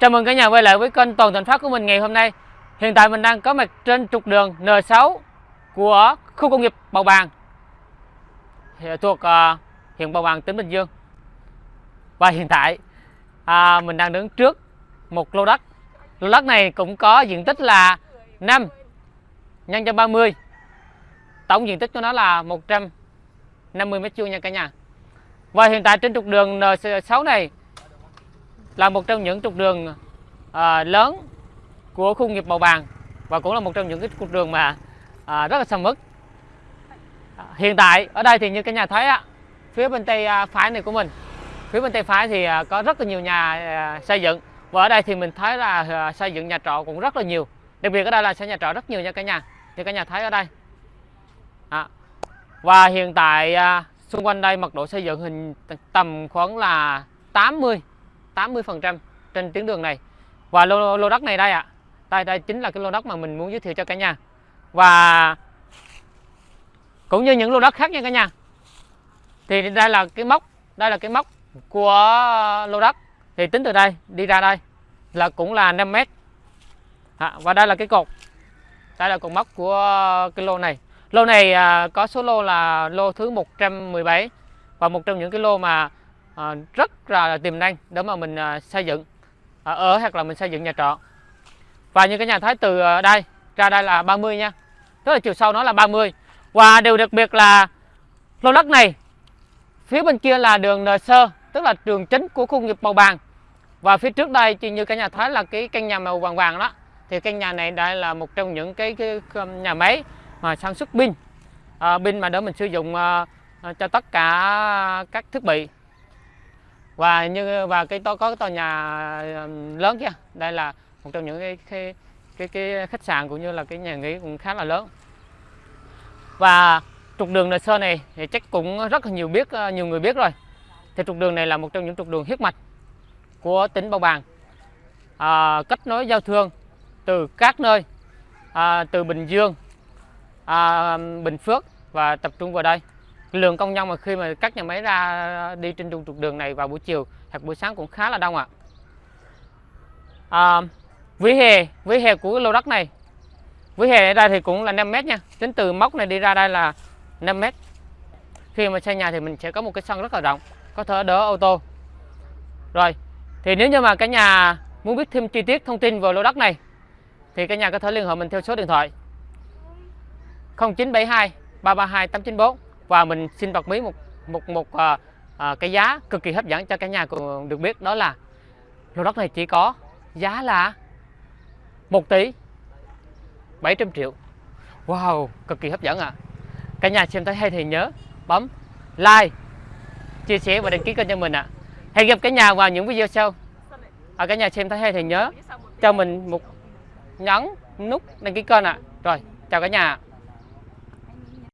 Chào mừng cả nhà quay lại với kênh Toàn Thành Phát của mình ngày hôm nay. Hiện tại mình đang có mặt trên trục đường N6 của khu công nghiệp Bào Bàng thuộc uh, huyện Bào Bàng, tỉnh Bình Dương. Và hiện tại uh, mình đang đứng trước một lô đất. Lô đất này cũng có diện tích là 5 nhân cho 30. Tổng diện tích của nó là 150 m2 nha cả nhà. Và hiện tại trên trục đường N6 này là một trong những trục đường à, lớn của khu nghiệp Bầu Bàng và cũng là một trong những cái trục đường mà à, rất là sầm uất. À, hiện tại ở đây thì như cả nhà thấy á, phía bên tay à, phải này của mình, phía bên tay phải thì à, có rất là nhiều nhà à, xây dựng và ở đây thì mình thấy là à, xây dựng nhà trọ cũng rất là nhiều. Đặc biệt ở đây là xây nhà trọ rất nhiều nha cả nhà. Thì cả nhà thấy ở đây. À. Và hiện tại à, xung quanh đây mật độ xây dựng hình tầm khoảng là 80 80% trên tuyến đường này. Và lô, lô đất này đây ạ. À. đây đây chính là cái lô đất mà mình muốn giới thiệu cho cả nhà. Và cũng như những lô đất khác nha cả nhà. Thì đây là cái mốc đây là cái mốc của lô đất. Thì tính từ đây đi ra đây là cũng là 5 mét. À, và đây là cái cột. Đây là cột mốc của cái lô này. Lô này à, có số lô là lô thứ 117 và một trong những cái lô mà à, rất là tiềm năng để mà mình à, xây dựng à, ở hoặc là mình xây dựng nhà trọ. Và như cái nhà thấy từ đây ra đây là 30 nha. Tức là chiều sâu nó là 30 và điều đặc biệt là lô đất này phía bên kia là đường N sơ tức là đường chính của khu nghiệp Bầu vàng. Và phía trước đây thì như cả nhà thấy là cái căn nhà màu vàng vàng đó. Thì căn nhà này đây là một trong những cái, cái, cái nhà máy mà sản xuất pin. À, pin mà để mình sử dụng à, cho tất cả các thiết bị và như và cái to có cái tòa nhà lớn kia đây là một trong những cái cái cái, cái khách sạn cũng như là cái nhà nghỉ cũng khá là lớn. Và trục đường Nời Sơ này thì chắc cũng rất là nhiều biết ờ, nhiều người biết rồi. Thì trục đường này là một trong những trục đường huyết mạch của tỉnh Bào Bàng. À, kết nối giao thương từ các nơi à, từ Bình Dương à, Bình Phước và tập trung vào đây lượng công nhân mà khi mà các nhà máy ra đi trên trục đường này vào buổi chiều hoặc buổi sáng cũng khá là đông ạ. À. vỉa hè vỉa hè của lô đất này. Vỉa hè ở đây thì cũng là 5 mét nha. Tính từ móc này đi ra đây là 5 mét khi mà xây nhà thì mình sẽ có một cái sân rất là rộng, có thể đỡ ô tô. Rồi, thì nếu như mà cả nhà muốn biết thêm chi tiết thông tin về lô đất này, thì cả nhà có thể liên hệ mình theo số điện thoại. 0972 332 894 và mình xin bật mí một một một à, à, cái giá cực kỳ hấp dẫn cho cả nhà cùng được biết đó là lô đất này chỉ có giá là 1 tỷ 700 triệu Wow cực kỳ hấp dẫn ạ à. cả nhà xem thấy hay thì nhớ bấm like chia sẻ và đăng ký kênh cho mình ạ à. hẹn gặp cả nhà vào những video sau à, cả nhà xem thấy hay thì nhớ cho mình một nhấn nút đăng ký kênh ạ à. rồi chào cả nhà